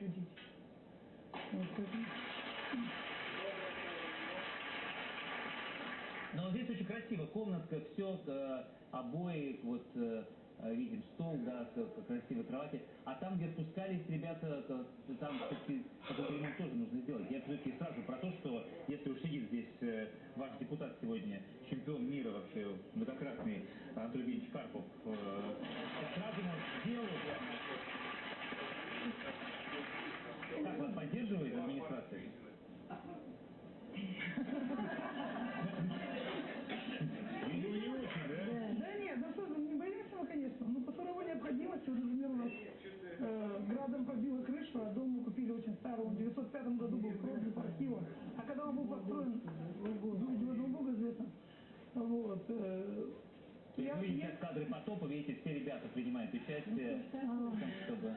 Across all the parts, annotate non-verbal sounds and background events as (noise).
еще дети. Вот поэтому... Но здесь очень красиво, комнатка, все, обои, вот э, э, видим стол, да, красивые кровати. А там, где спускались ребята, там все-таки ремонт тоже нужно сделать. Я все-таки сразу про то, что если уж сидит здесь э, ваш депутат сегодня, чемпион мира вообще, многократный Анатолий Евгеньевич Карпов, э, сразу делу прямо. Как вас поддерживает администрация? Видимо, не очень, да? Да нет, да что, не боимся мы, конечно. Ну, по суровой необходимости, вот, например, у нас э, градом побила крышу, а дом мы купили очень старый. Он в 905 году был продан по архивам. А когда он был построен, знаете, в одном Бога известно. Вот. э, То есть вы видите кадры потопа, видите, все ребята принимают участие в том, чтобы...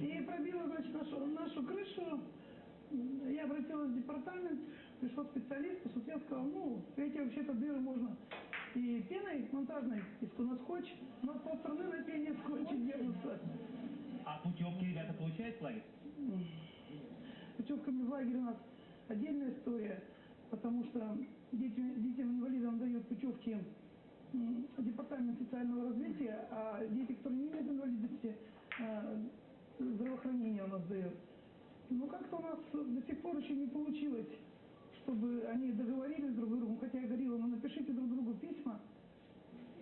И пробила, значит, нашу, нашу крышу. Я обратилась в департамент, пришел специалист, посмотрел, сказал, ну, эти вообще-то дыры можно и пеной монтажной, и на скотч, но стороны на пене скотче держится. А путевки ребята получают в лагерь? Путевками в лагерь у нас отдельная история, потому что детям, детям-инвалидам дают путевки департамент социального развития, а дети, которые не имеют инвалидности, э, здравоохранение у нас дает. Ну, как-то у нас до сих пор еще не получилось, чтобы они договорились друг с другом, хотя я говорила, ну напишите друг другу письма,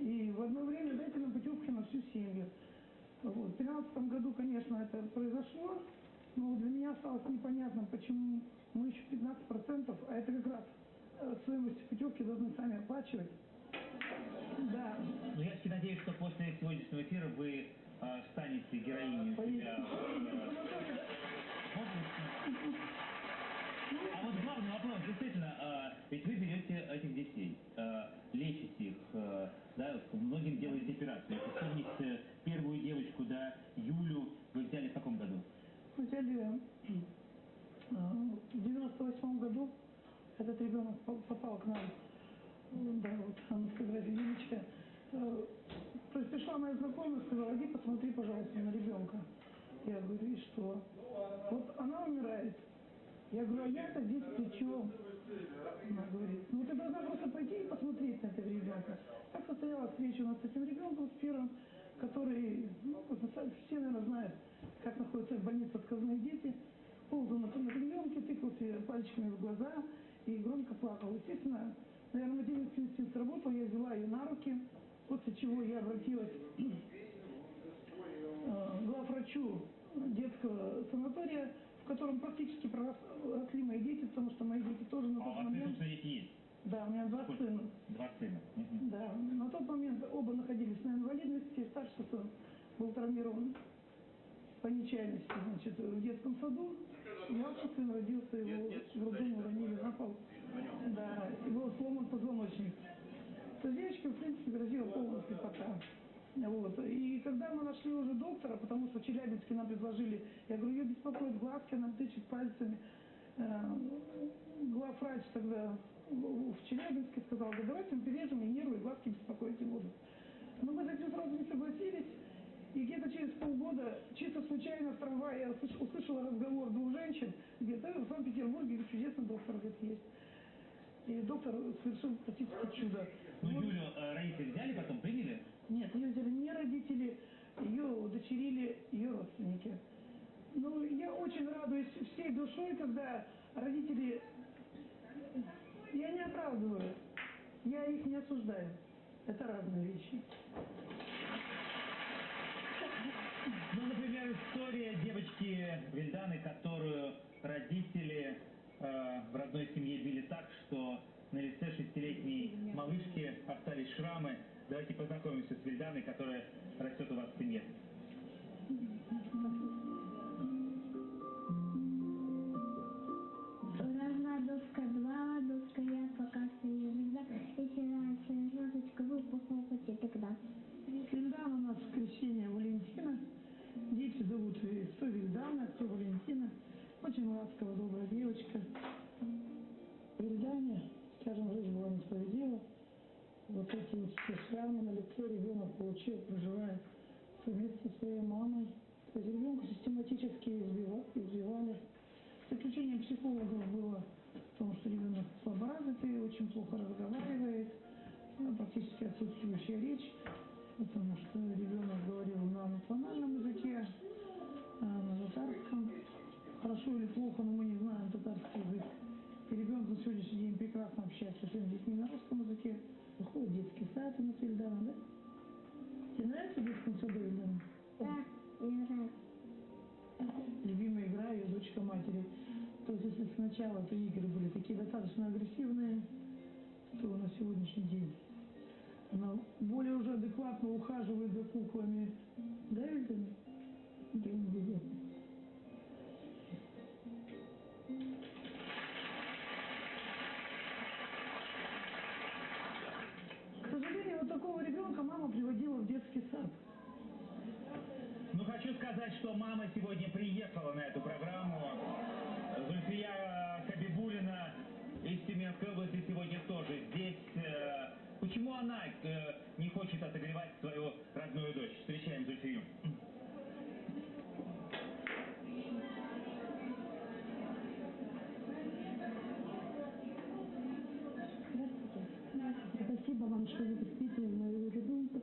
и в одно время дайте нам путевки на всю семью. Вот. В 2013 году, конечно, это произошло, но для меня осталось непонятным, почему мы еще 15%, а это как раз э, стоимость путевки должны сами оплачивать. Да, Ну, я все надеюсь, что после сегодняшнего эфира вы э, станете героиней у себя. А вот главный вопрос, действительно, э, ведь вы берете этих детей, э, лечите их, э, да, многим делаете операцию. Если вспомнить первую девочку, да, Юлю, вы взяли в каком году? Мы взяли э, в 98 году этот ребенок по- попал к нам. Да, вот она фотография Юлечка. То есть пришла моя знакомая, сказала, иди посмотри, пожалуйста, на ребенка. Я говорю, и что? Вот она умирает. Я говорю, а я-то здесь при чем? Она говорит, ну ты должна просто пойти и посмотреть на этого ребенка. Так состоялась встреча у нас с этим ребенком, с первым, который, ну, все, наверное, знают, как находятся в больнице отказные дети. Ползал на, на ребенке, тыкался пальчиками в глаза и громко плакал. Естественно, наверное, материнский инстинкт сработал, я взяла ее на руки, после чего я обратилась (clears throat) э, главврачу детского санатория, в котором практически проросли мои дети, потому что мои дети тоже на А у тот вас, момент... собственно, дети есть? Да, у меня два Сколько? сына. Два сына. Мгм. Да, на тот момент оба находились на инвалидности. Старший сын был травмирован по нечаянности, значит, в детском саду. Младший сын родился, его в роддоме уронили на пол. Да, и был сломан позвоночник. Девочке, в принципе, грозила полная слепота. Вот. И когда мы нашли уже доктора, потому что в Челябинске нам предложили, я говорю, ее беспокоит глазки, она тычет пальцами. Э, Главврач тогда в Челябинске сказал, да давайте мы перережем, и нервы, и глазки беспокоить не будут. Но мы с этим сразу не согласились. И где-то через полгода, чисто случайно в трамвае, я услыш- услышала разговор двух женщин, где-то в Санкт-Петербурге чудесный доктор говорит, есть. И доктор совершил практически чудо. Ну. Юлю э, родители взяли, потом приняли? Нет, ее взяли не родители, ее удочерили ее родственники. Ну, я очень радуюсь всей душой, когда родители... Я не оправдываю, я их не осуждаю. Это разные вещи. Ну, например, история девочки Вильданы, которую родители э, в родной семье били так, что на лице шестилетней малышки остались шрамы. Давайте познакомимся с Вильданой, которая растет у вас в семье. Раз, доска, два, доска, я показываю звезда. Если нравится звездочка, вы похлопайте тогда. Вильдана у нас крещение Валентина. Дети зовут кто Вильдана, кто Валентина. Очень ласковая, добрая девочка. Вильдане, скажем, жизнь была несправедлива. Вот эти вот все шрамы на лице ребенок получил, проживая совместно со своей мамой. То есть ребенку систематически сказали. Заключение психологов было в том, что ребенок слаборазвитый, очень плохо разговаривает, а, практически отсутствующая речь, потому что ребенок говорил на национальном языке, а, на татарском. Хорошо или плохо, но мы не знаем татарский язык. И ребенок на сегодняшний день прекрасно общается со своими детьми на русском языке. Выходит в детский сад у нас Ильдана, да? Тебе нравится в детском саду Ильдана? Да, мне нравится. любимая игра ее дочка матери. То есть если сначала это игры были такие достаточно агрессивные, то на сегодняшний день она более уже адекватно ухаживает за куклами. Да, Эльдана? Да, обязательно. К сожалению, вот такого ребенка мама приводила в детский сад. Ну, хочу сказать, что мама сегодня приехала на эту программу. Зульфия Хабибулина из Тюменской области сегодня тоже здесь. Э, Почему она э, не хочет отогревать свою родную дочь? Встречаем Зульфию. Здравствуйте. Спасибо вам, что вы воспитывали мою ребенка.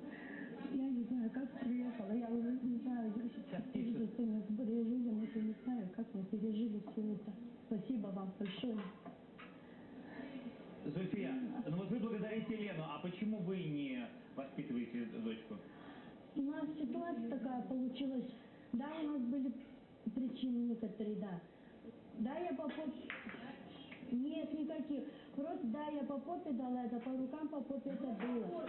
Я не знаю, как приехала, я уже не знаю, я сейчас пережила, мы пережили, мы не знаю, как мы пережили все это. Спасибо вам большое. Зульфия, ну вот вы благодарите Лену, а почему вы не воспитываете дочку? У нас ситуация такая получилась. Да, у нас были причины некоторые, да. Да, я по попе... Нет, никаких. Просто, да, я по попе дала это, по рукам по попе это было.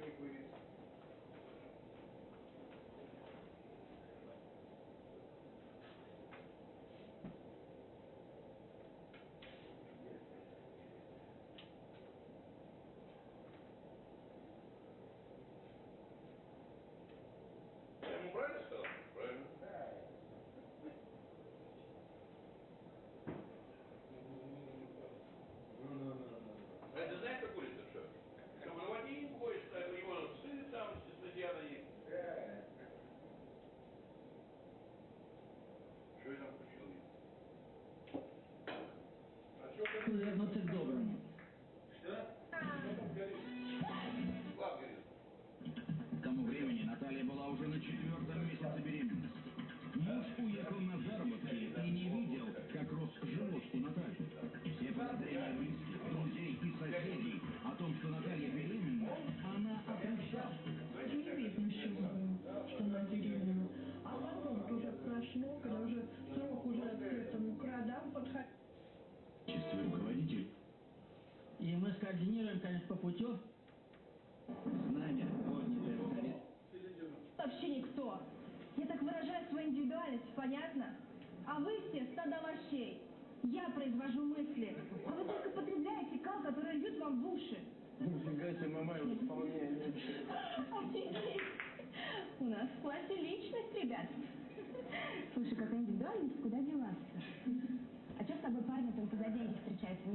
2023 А что произвожу мысли. А вы только потребляете кал, который идет вам в уши. Нифига себе, мама, вполне. У нас в классе личность, ребят. Слушай, какая индивидуальность, куда деваться? А что с тобой парни только за деньги встречаются?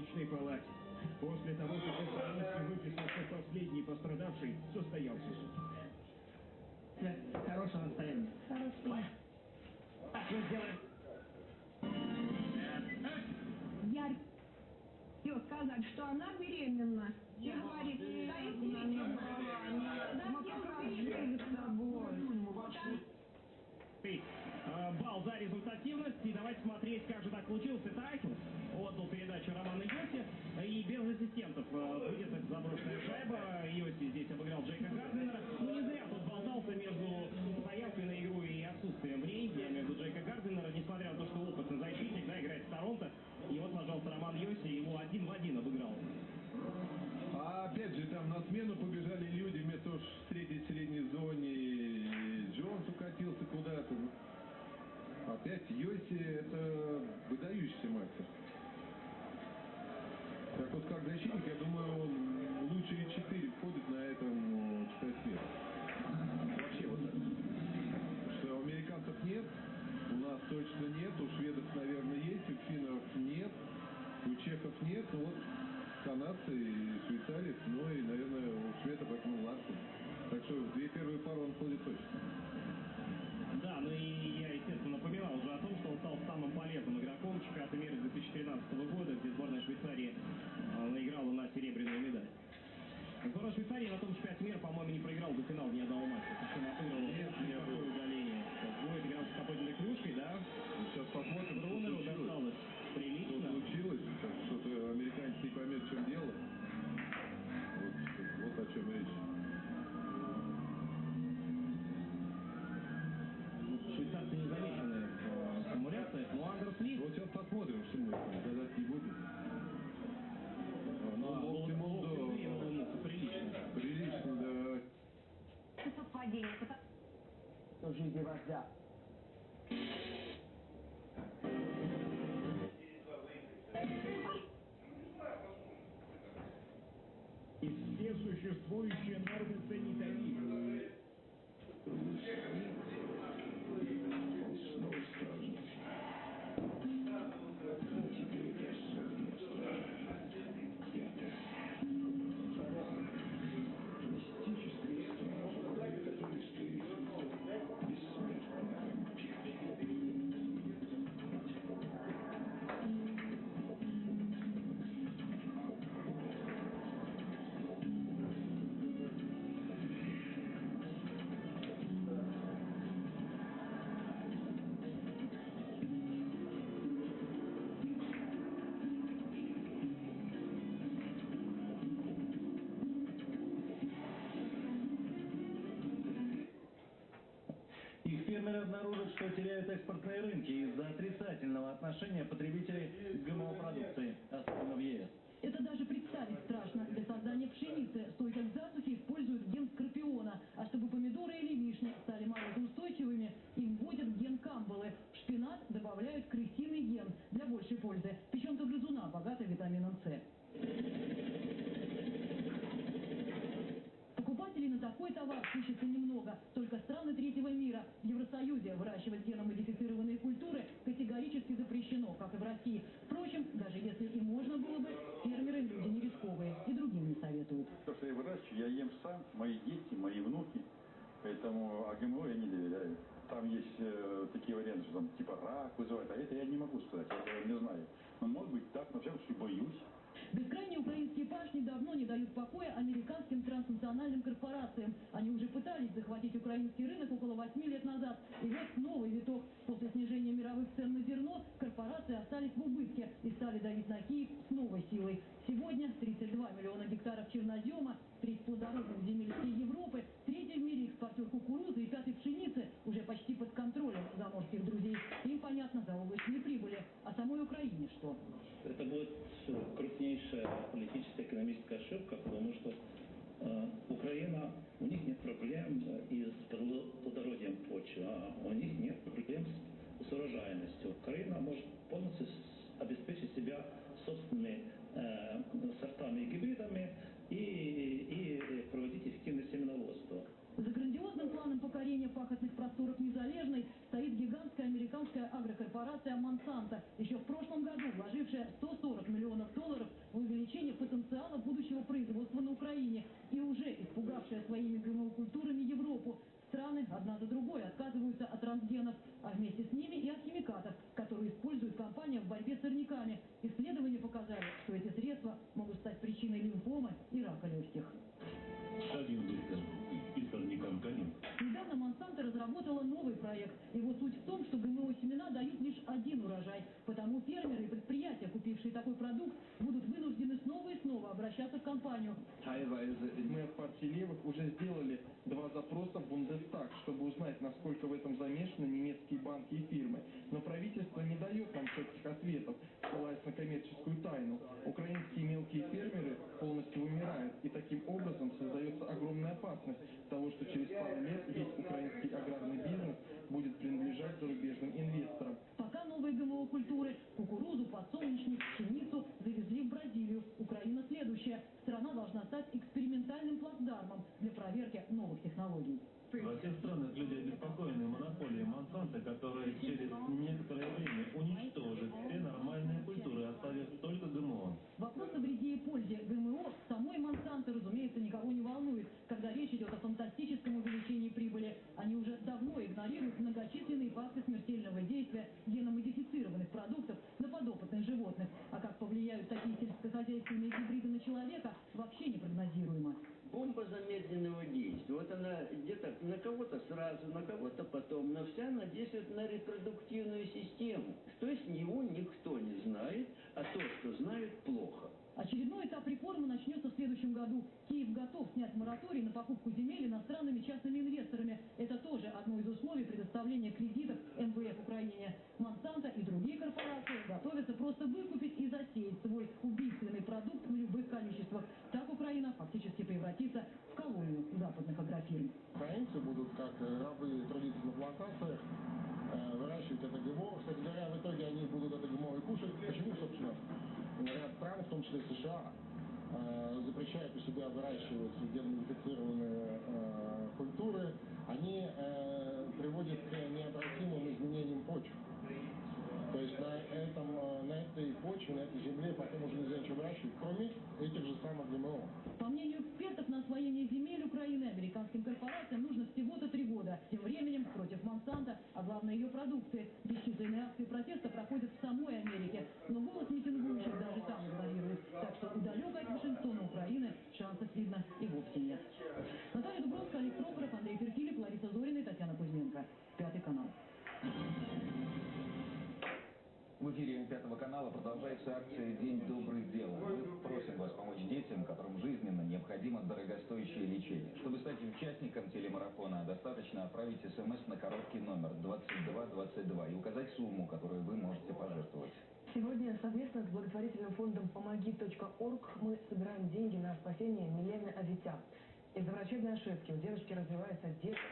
больничной палате. После того, как из больницы выписался последний пострадавший, состоялся суд. Э, хорошего настроения. Хорошего. Так что сделаем. Я хочу сказать, что она беременна. И говорит, да и беременна. Да я уже беременна с тобой. Ну, ну, э, бал за результативность и давайте смотреть, как же так получилось. Итак, пациентов начинок, я думаю, он Е4 входит на этом э, чемпионате Вообще, вот что у американцев нет, у нас точно нет, у шведов, наверное, есть, у финнов нет, у чехов нет, ну вот канадцы и швейцарец, ну и, наверное, novia. обнаружат, что теряют экспортные рынки из-за отрицательного отношения потребителей к ГМО. Всей Европы, третий в мире экспортер кукурузы и пятый пшеницы уже почти под контролем заморских друзей. Им понятно за облачные прибыли. А самой Украине что? Это будет крупнейшая политическая экономическая ошибка, потому что э, Украина, у них нет проблем э, и с плодородием почвы, а у них нет проблем с, с урожайностью. Украина может полностью обеспечить себя собственными э, сортами и гибридами и пахотных просторов Незалежной стоит гигантская американская агрокорпорация «Монсанто», еще в прошлом году вложившая 140 проект. Его суть в том, что ГМО-семена дают лишь один урожай. Потому фермеры и предприятия, купившие такой продукт, будут вынуждены снова и снова обращаться в компанию. Мы от партии левых уже сделали Следующая. Страна должна стать экспериментальным плацдармом для проверки новых технологий. Во всех странах люди обеспокоены монополией Монсанто, которая через некоторое время уничтожит все нормальные культуры, оставив только ГМО. Вопрос о вреде и пользе ГМО самой Монсанто, разумеется, никого не волнует, когда речь идет о фантастическом увеличении прибыли. Они уже давно игнорируют многочисленные факты смертельного действия геномодифицированных продуктов на подопытных животных. А как повлияют такие сельскохозяйственные гибриды на человека, вообще непрогнозируемо. Бомба замедленного действия. Вот она где-то на кого-то сразу, на кого-то потом, но вся она действует на репродуктивную систему. То есть него никто не знает, а то, что знают, плохо. Очередной этап реформы начнется в следующем году. Киев готов снять мораторий на покупку земель иностранными частными инвесторами. Это тоже одно из условий предоставления кредитов МВФ Украине. Монсанто и другие корпорации готовятся просто выкупить и засеять свой убийственный продукт в любых количествах. Так Украина фактически превратится в колонию западных агрофирм. Украинцы будут, как э, рабы, трудиться на плантациях, э, выращивать это ГМО. Кстати говоря, в итоге они будут это ГМО и кушать. Почему, собственно, ряд стран, в том числе США, э, запрещают у себя выращивать геномодифицированные э, культуры, они э, приводят к необратимым изменениям почв. То есть на, этом, на этой почве, на этой земле потом уже нельзя ничего выращивать, кроме этих же самых ГМО. По мнению экспертов, на освоение земель Украины американским корпорациям нужно всего-то три года. Тем временем против Монсанто, а главное ее продукции. Бесчисленные акции протеста проходят акция «День добрых дел». Мы просим вас помочь детям, которым жизненно необходимо дорогостоящее лечение. Чтобы стать участником телемарафона, достаточно отправить смс на короткий номер 2222 и указать сумму, которую вы можете пожертвовать. Сегодня совместно с благотворительным фондом «Помоги.орг» мы собираем деньги на спасение Милены Авитян. Из-за врачебной ошибки у девушки развивается детский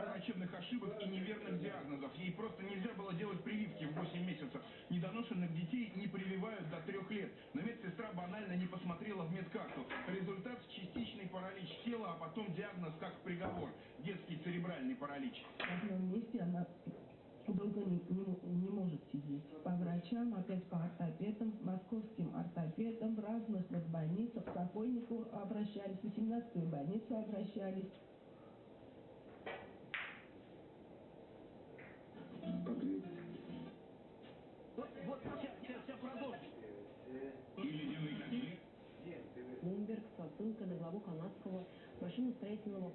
Череда врачебных ошибок и неверных диагнозов. Ей просто нельзя было делать прививки в 8 месяцев. Недоношенных детей не прививают до 3 лет. Но медсестра банально не посмотрела в медкарту. Результат – частичный паралич тела, а потом диагноз выполка на главу канадского машиностроительного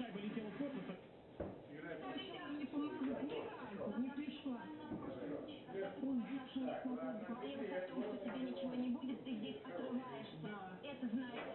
шайба летела в корпус. Не помогла. Никак. Не пришла. Он бежал с мозгом. Поехал, потому что тебе ничего не будет, ты здесь отрываешься. Это знаешь.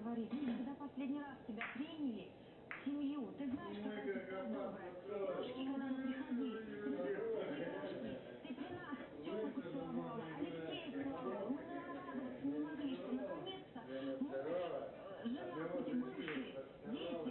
говорить. Ну, когда последний раз тебя приняли, семью, ты знаешь, какая ты была добрая. Дочки, к нам приходили, ребятушки, ты при нас тетку целовала, Алексея целовала. Мы нарадоваться не могли, что наконец-то муж, э, жена, эти бывшие, дети,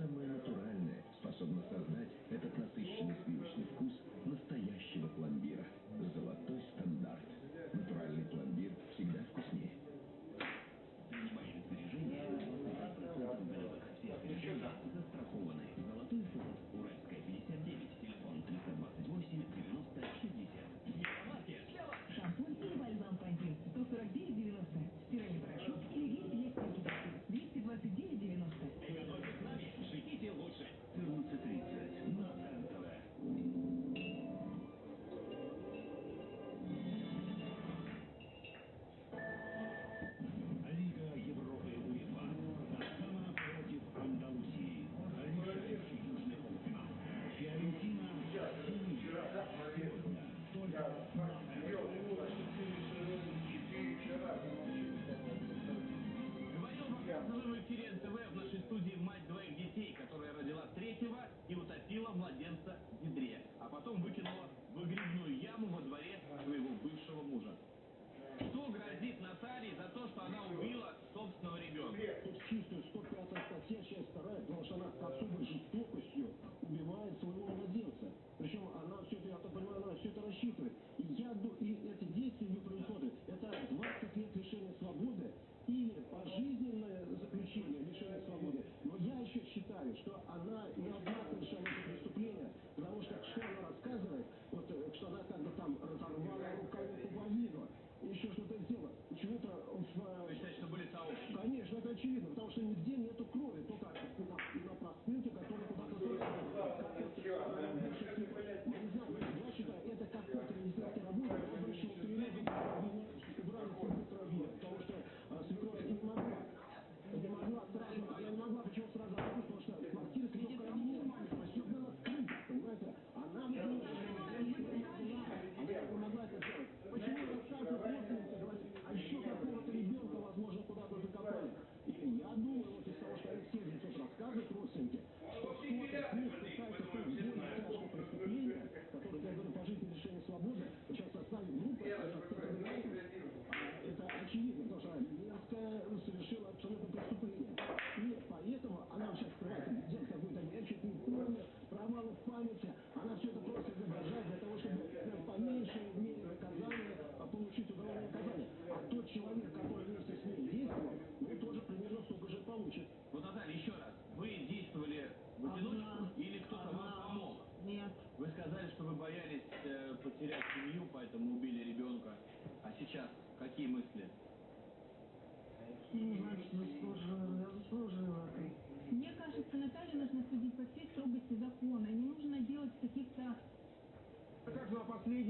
similar to мужа. Что грозит Наталье за то, что она убила собственного ребенка? Тут чувствую 105 статья, часть 2, потому что она с особой жестокостью убивает своего младенца. Причем она все это, я так понимаю, она все это рассчитывает. И я думаю, и эти действия ее происходят. Это 20 лет лишения свободы или пожизненное заключение лишения свободы. Но я еще считаю, что она не почему-то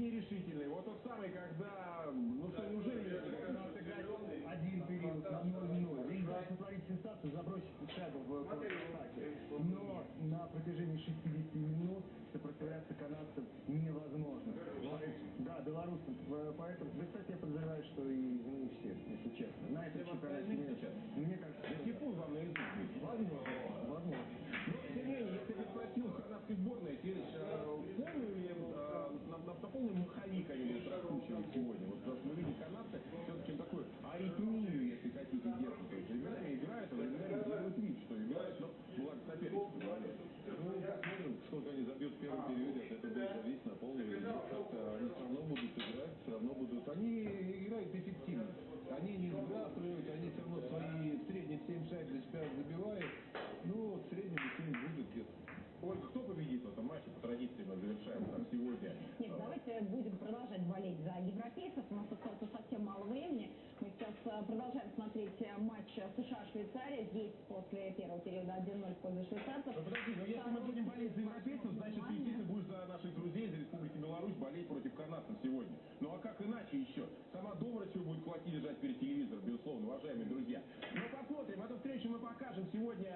на последний решительный. Вот тот самый, когда, ну что, неужели отыграть один период на 0-0. Здесь да, сотворить сенсацию, забросить шайбу в контратаке. Но на протяжении 60 минут сопротивляться канадцам невозможно. Да, белорусам. Поэтому, да, кстати, я подозреваю, что и мы все, если честно. На этом чемпионате мира. Мне кажется, Да типун вам на язык будет. возможно, возможно. Но, тем не менее, если бы спросил канадской сборной, Сергеевич, э, полную ли, э, на, на, на полный маховик они будут раскручивать сегодня? Вот потому что мы видим канадцы все-таки такую аритмию, если хотите, держат. То есть временами играют, а временами делают вид, что играют, но бывает соперники позволяют. Ну, посмотрим, сколько они забьют в первом периоде, от этого будет зависеть, наполнили или нет. Как-то они все равно будут играть, все равно будут... Они играют эффективно. Они не сбрасывают, они все равно свои в среднем 7 шайб за себя забивают. Ну, вот в среднем 7 будет где-то. Вот кто победит в этом матче, по традиции мы завершаем так сегодня. Нет, давайте будем продолжать болеть за европейцев. У нас остается совсем мало времени. Мы сейчас э, продолжаем смотреть э, матч США-Швейцария. Здесь после первого периода 1-0 в пользу швейцарцев. Ну подожди, но если мы будем болеть за европейцев, значит ты, ты будешь за наших друзей из Республики Беларусь болеть против канадцев сегодня. Ну а как иначе еще? Сама Добрачева будет кулаки лежать перед телевизором, безусловно, уважаемые друзья. Но посмотрим, эту встречу мы покажем сегодня,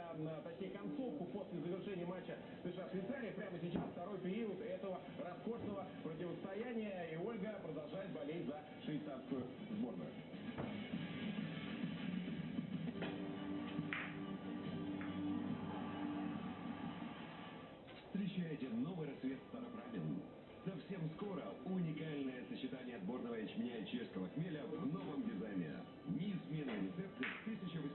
сочетание отборного ячменя и чешского хмеля в новом дизайне. Неизменные рецепты 1869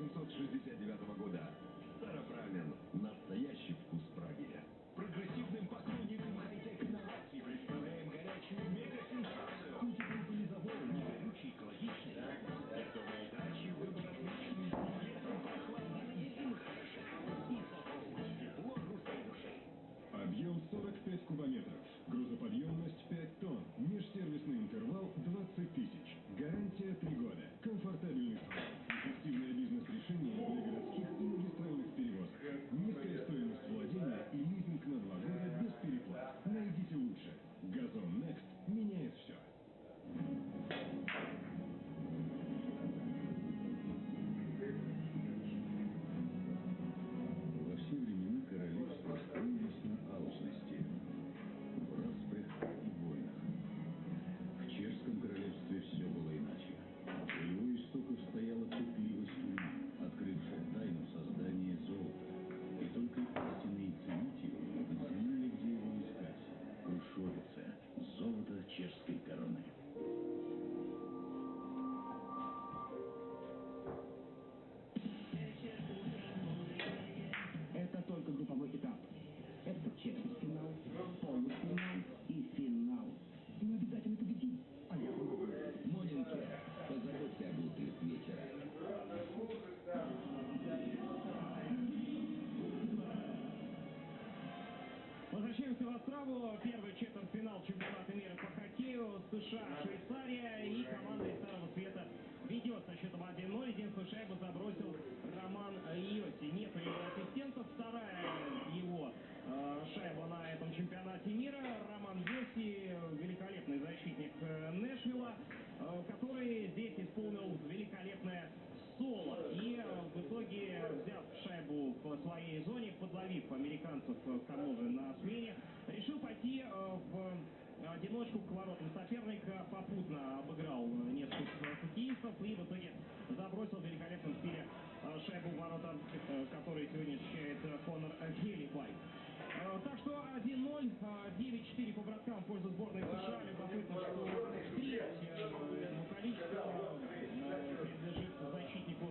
Острову. Первый четвертьфинал чемпионата мира по хоккею. США, Швейцария и команда из Старого Света ведет со счетом 1-0. Единственную шайбу забросил Роман Йоси. Нет у него ассистентов. Вторая его э, шайба 9-4 по браткам в пользу сборной США. Любопытно, что треть э, количество э, принадлежит защитнику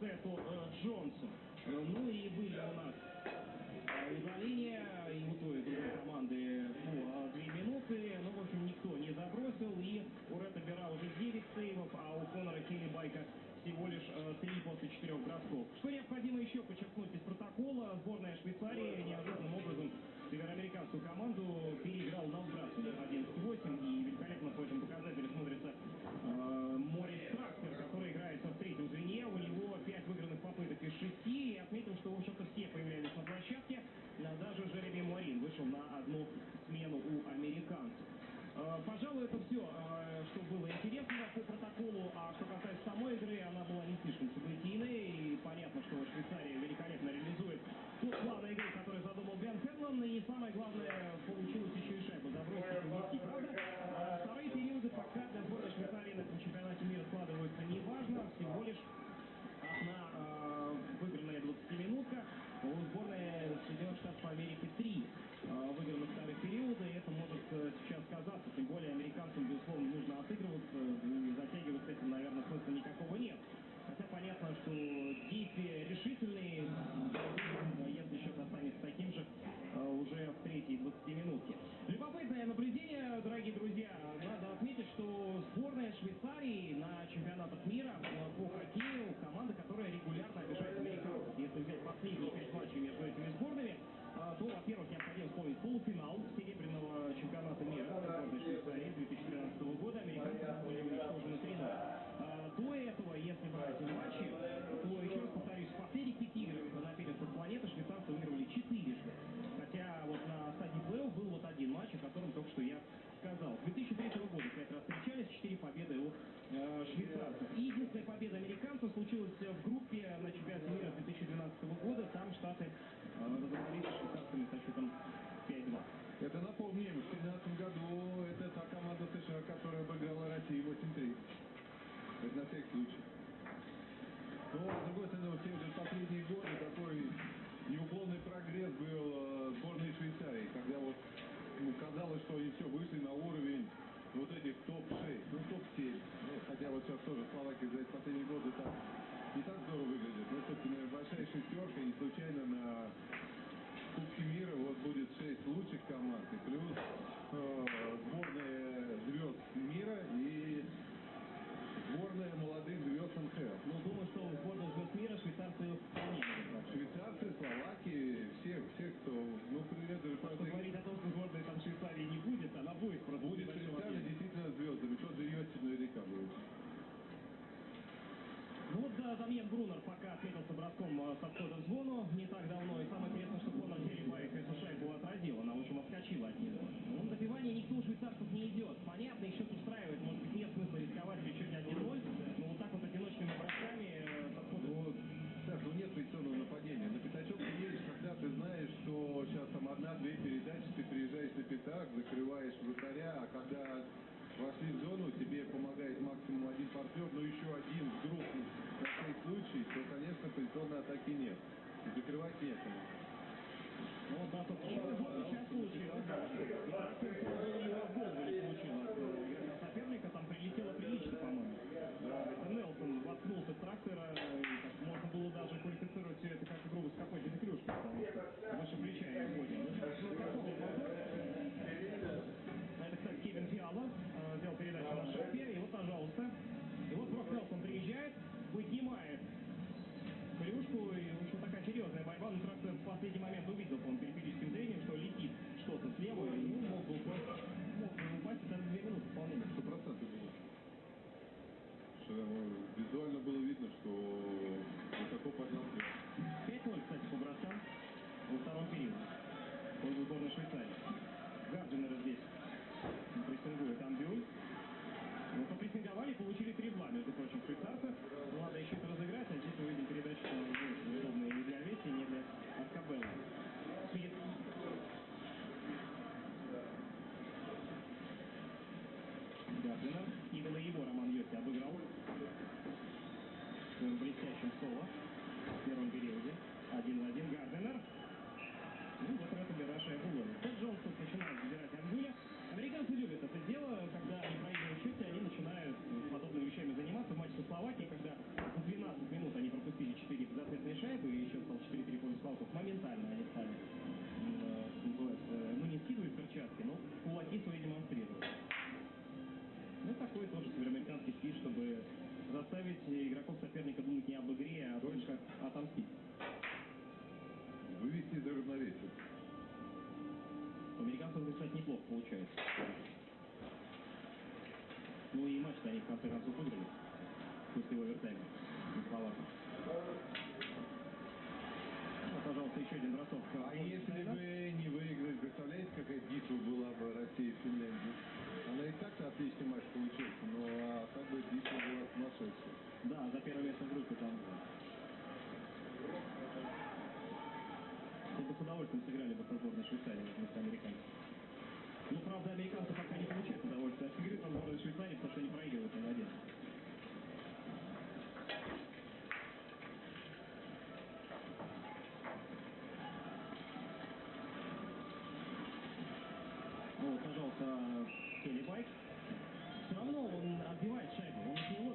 Сету э, Джонсу. Э, Ну и были у нас э, удаления и у той, и другой команды по э, две минуты. Ну, в общем, никто не забросил. И у Ретта Бера уже 9 сейвов, а у Конора Келли Байка всего лишь э, 3 после 4 бросков. Что необходимо еще подчеркнуть из протокола, сборная Швейцарии неожиданным В общем, все появлялись на площадке. Э, даже Жереми Морин вышел на одну смену у американцев. Э, пожалуй, это все, э, что было интересно по протоколу. А что касается самой игры, она была не слишком событийной. И понятно, что Швейцария великолепно реализует тот план игры, который задумал Бен Хенлон. И самое главное, получилось. Отметился броском со входа в зону не так давно. И самое интересное, что Конор Херрибайк эту шайбу отразил. Она, в общем, отскочила от него. Ну, на добивание никто у швейцарцев не идет. Понятно, счет устраивает. Может быть, нет смысла рисковать при счете 1-0. Но вот так вот одиночными бросками входа... Ну, ну нет позиционного нападения. На пятачок ты едешь, когда ты знаешь, что сейчас там одна-две передачи, ты приезжаешь на пятак, закрываешь вратаря, а когда вошли в зону, тебе помогает максимум один партнер, но еще один вдруг на всякий случай, то, конечно, позиционной атаки нет. Закрывать некому. Ну да, только последний момент увидел по периферическим зрением, что летит что-то слева, и ну, мог бы упасть, мог бы упасть, даже две минуты вполне. Сто процентов было. Что визуально было видно, что высоко поднял клюш. 5-0, кстати, по броскам во втором периоде. Пользу сборной Швейцарии. Гардинера здесь прессингует Амбюль. получается. Ну и матч они в конце концов выиграли. После овертайма. Словаков. Пожалуйста, еще один бросок. А если бы не выиграть, представляете, какая битва была бы России и Финляндия? Она и так-то отличный матч получился, но а так бы битва была сумасшедшая. Да, за первое место группы там было. бы с удовольствием сыграли бы с сборной Швейцарии. пожалуйста, телебайк. Все равно он отбивает шайбу, он отбивает.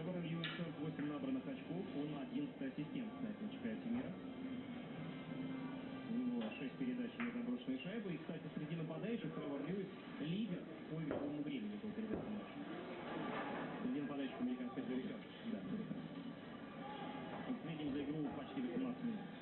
выбором Юнисов 8 набранных очков. Он 11 ассистент, на этом чемпионате мира. У него 6 передач на заброшенные шайбы. И, кстати, среди нападающих Тревор Льюис лидер по игровому времени был передачи матча. Среди нападающих американской звезды. Да, передача. Средним за игру почти 18 минут.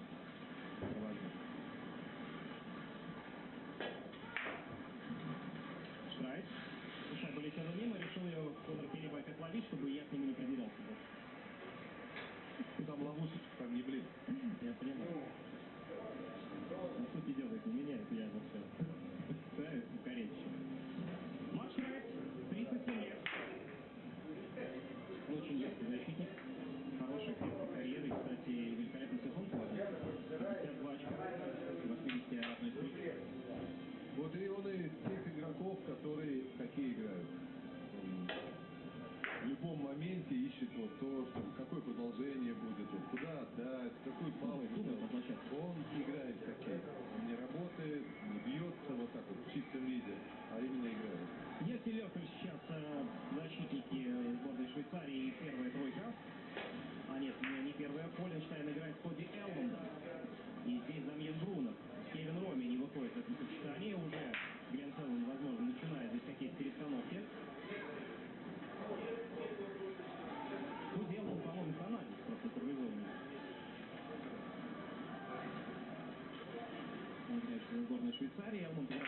Suíça.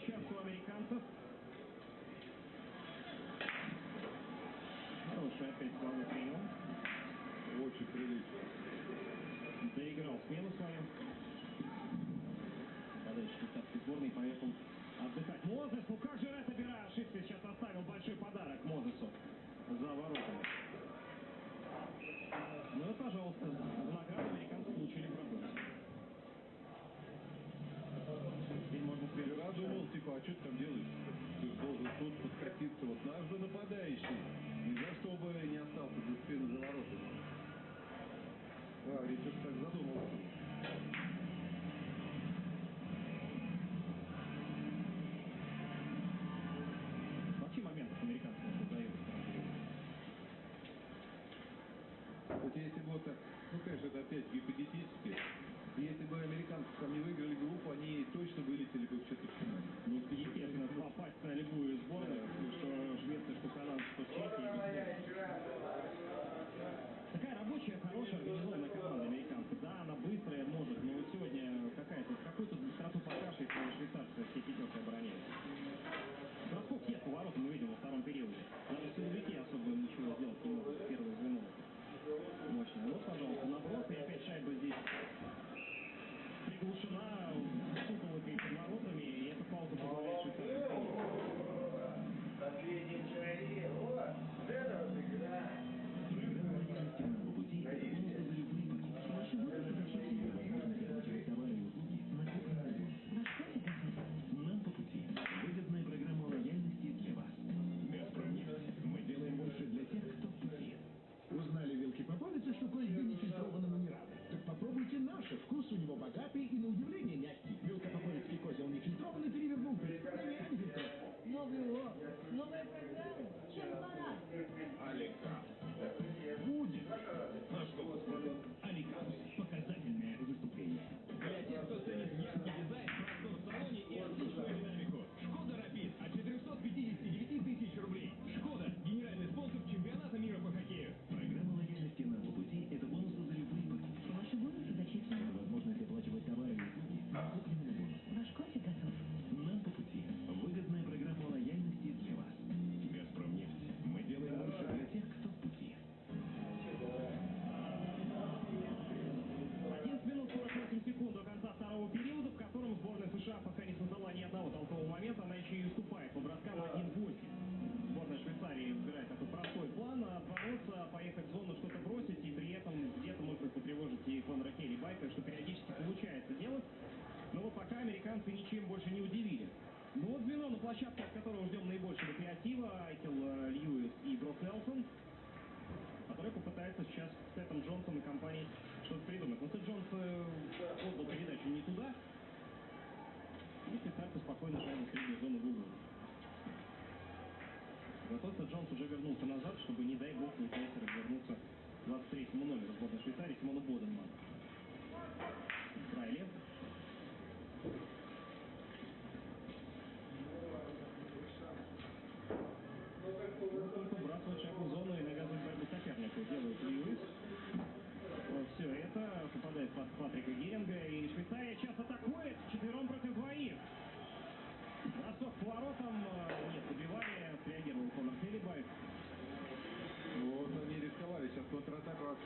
сейчас у американцев. Хороший опять слабый прием. Очень прилично. Доиграл смену свою. Подальше так сборной поехал отдыхать. Мозес, ну как же это бира ошибки сейчас от что ты там делаешь? Ты должен тут подкатиться. Вот наш же нападающий. Нельзя, чтобы не остался без спины за воротами. А, Ричард так задумался.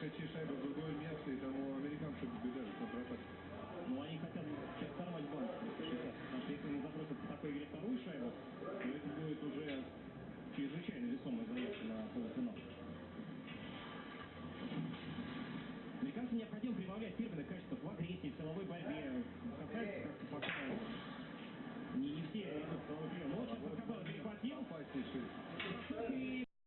City Cyber